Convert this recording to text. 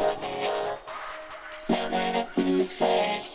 Fill me up fill me up with faith.